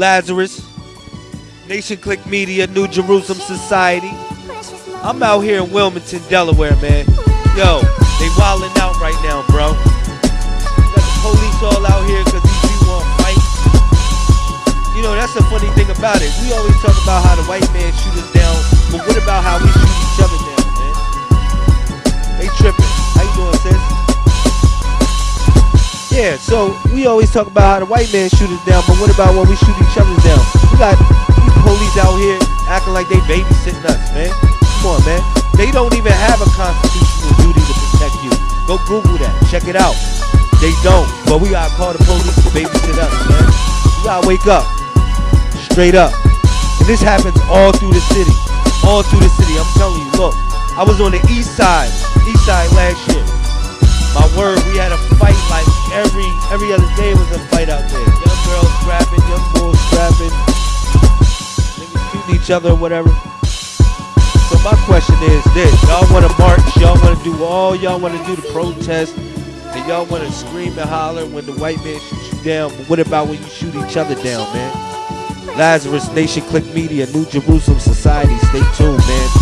Lazarus, Nation Click Media, New Jerusalem Society. I'm out here in Wilmington, Delaware, man. Yo, they wildin' out right now, bro. Got the police all out here because these people want fight. You know, that's the funny thing about it. We always talk about how the white man shoot us down, but what about how we Yeah, so we always talk about how the white man shoot us down, but what about when we shoot each other down? We got these police out here acting like they babysitting us, man. Come on, man. They don't even have a constitutional duty to protect you. Go Google that. Check it out. They don't. But we gotta call the police to babysit us, man. We gotta wake up. Straight up. And this happens all through the city. All through the city. I'm telling you, look. I was on the east side, east side last year. My word, we had a fight like every every other day was a fight out there. Young girls scrapping, young boys scrapping, niggas shooting each other whatever. So my question is this: Y'all want to march? Y'all want to do all? Y'all want to do the protest? And y'all want to scream and holler when the white man shoots you down? But what about when you shoot each other down, man? Lazarus Nation Click Media, New Jerusalem Society. Stay tuned, man.